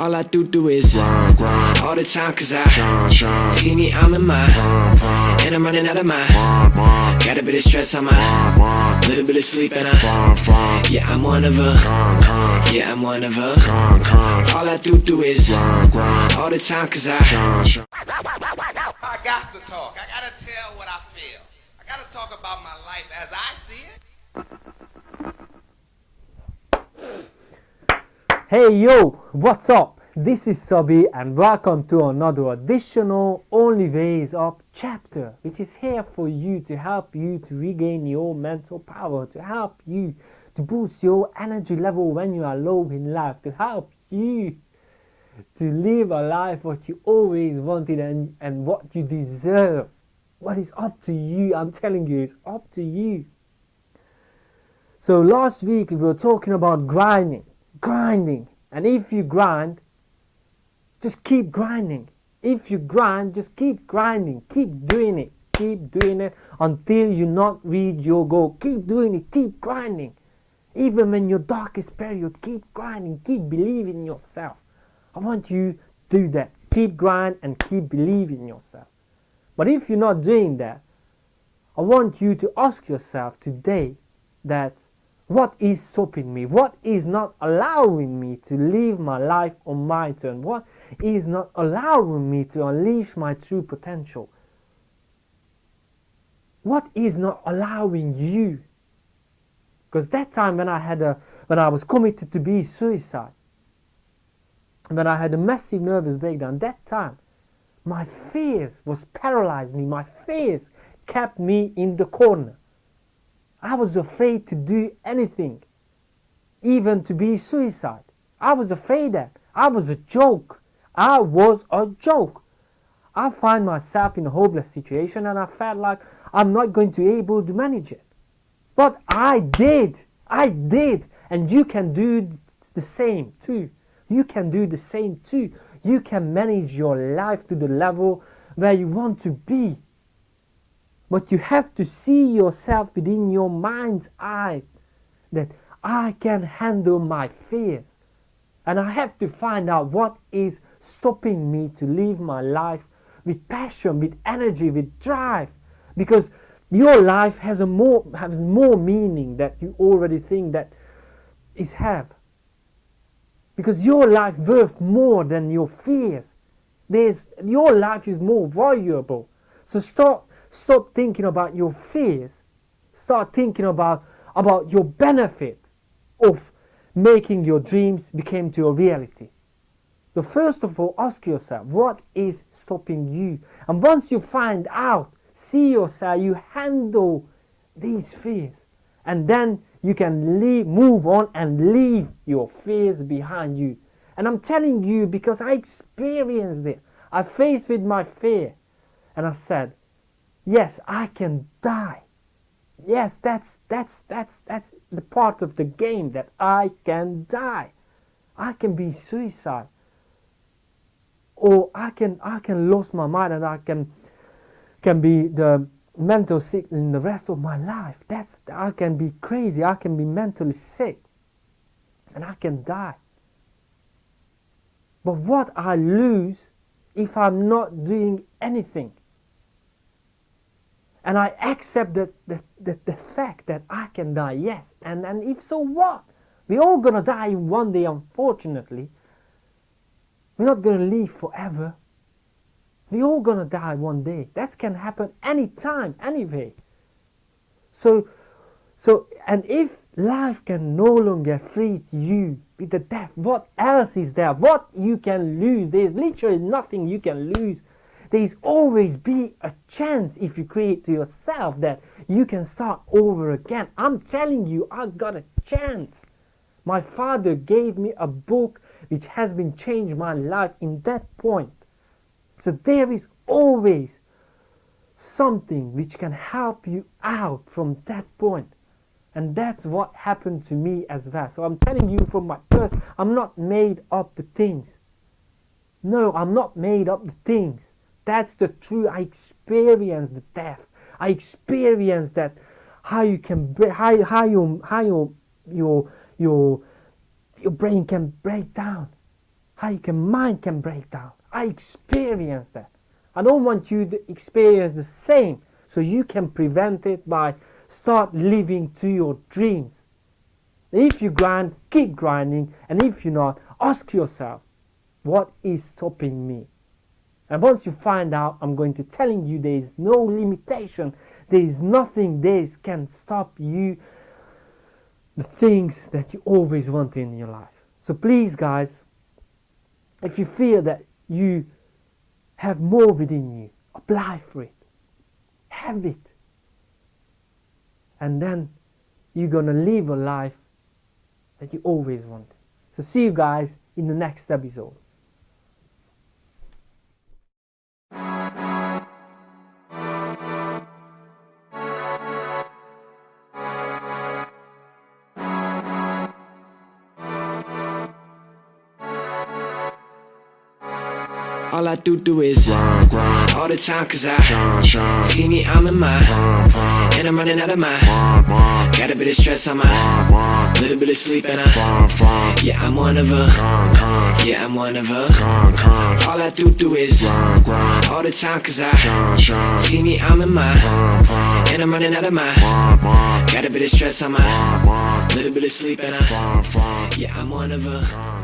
All I do do is grind, grind, all the time cause I shine, shine, see me, I'm in my prime, prime, and I'm running out of my prime, prime, got a bit of stress on my prime, prime, little bit of sleep and I fine, fine, yeah, I'm one of a con, con, yeah, I'm one of a con, con, all I do do is grind, grind, all the time cause I shine, shine. I got to talk. I got to tell what I feel. I got to talk about my life as I see it. Hey yo, what's up? This is Sobi and welcome to another additional Only Ways Up chapter, which is here for you to help you to regain your mental power, to help you to boost your energy level when you are low in life, to help you to live a life what you always wanted and, and what you deserve. What is up to you? I'm telling you, it's up to you. So last week we were talking about grinding, grinding. And if you grind, just keep grinding. If you grind, just keep grinding. Keep doing it. Keep doing it until you not reach your goal. Keep doing it. Keep grinding. Even when your darkest period, keep grinding. Keep believing in yourself. I want you to do that. Keep grind and keep believing in yourself. But if you're not doing that, I want you to ask yourself today that what is stopping me? What is not allowing me to live my life on my terms? What is not allowing me to unleash my true potential? What is not allowing you? Because that time when I had a when I was committed to be suicide, when I had a massive nervous breakdown, that time my fears was paralyzed me. My fears kept me in the corner. I was afraid to do anything, even to be suicide. I was afraid that I was a joke. I was a joke. I find myself in a hopeless situation and I felt like I'm not going to be able to manage it. But I did. I did. And you can do the same too. You can do the same too. You can manage your life to the level where you want to be. But you have to see yourself within your mind's eye that I can handle my fears. And I have to find out what is stopping me to live my life with passion, with energy, with drive. Because your life has a more has more meaning that you already think that is have. Because your life worth more than your fears. There's your life is more valuable. So stop stop thinking about your fears. Start thinking about about your benefit of making your dreams become to a reality. So first of all, ask yourself, what is stopping you? And once you find out, see yourself, you handle these fears. And then you can leave, move on and leave your fears behind you. And I'm telling you because I experienced it. I faced with my fear. And I said, yes, I can die. Yes, that's that's that's that's the part of the game that I can die. I can be suicide. Or I can I can lose my mind and I can can be the mental sick in the rest of my life. That's I can be crazy. I can be mentally sick. And I can die. But what I lose if I'm not doing anything? And I accept the, the, the, the fact that I can die, yes. And, and if so, what? We're all gonna die one day, unfortunately. We're not gonna live forever. We're all gonna die one day. That can happen anytime, anyway. So, so, and if life can no longer treat you with the death, what else is there? What you can lose? There's literally nothing you can lose. There's always be a chance if you create to yourself that you can start over again. I'm telling you, I got a chance. My father gave me a book which has been changed my life in that point. So there is always something which can help you out from that point. And that's what happened to me as well. So I'm telling you from my birth, I'm not made up the things. No, I'm not made up the things. That's the truth. I experienced the death. I experienced that how you can how how your how your your your your brain can break down how your mind can break down. I experienced that. I don't want you to experience the same so you can prevent it by start living to your dreams. If you grind, keep grinding, and if you're not, ask yourself, what is stopping me? And once you find out, I'm going to telling you there is no limitation, there is nothing there can stop you the things that you always want in your life. So please guys, if you feel that you have more within you, apply for it. Have it. And then you're gonna live a life that you always wanted. So see you guys in the next episode. All I do do is grind, grind, all the time cause I shine, shine, see me, I'm in my grind, grind, and I'm running out of my. Grind, grind, got a bit of stress on my grind, grind, little bit of sleep and I grind, grind, yeah I'm one of a grind, grind, yeah I'm one of a grind, grind, all I do do is grind, grind, all the time cause I shine, shine, see me, I'm in my grind, grind, and I'm running out of my. Grind, grind, got a bit of stress on my grind, grind, little bit of sleep and I grind, grind, yeah I'm one of a grind.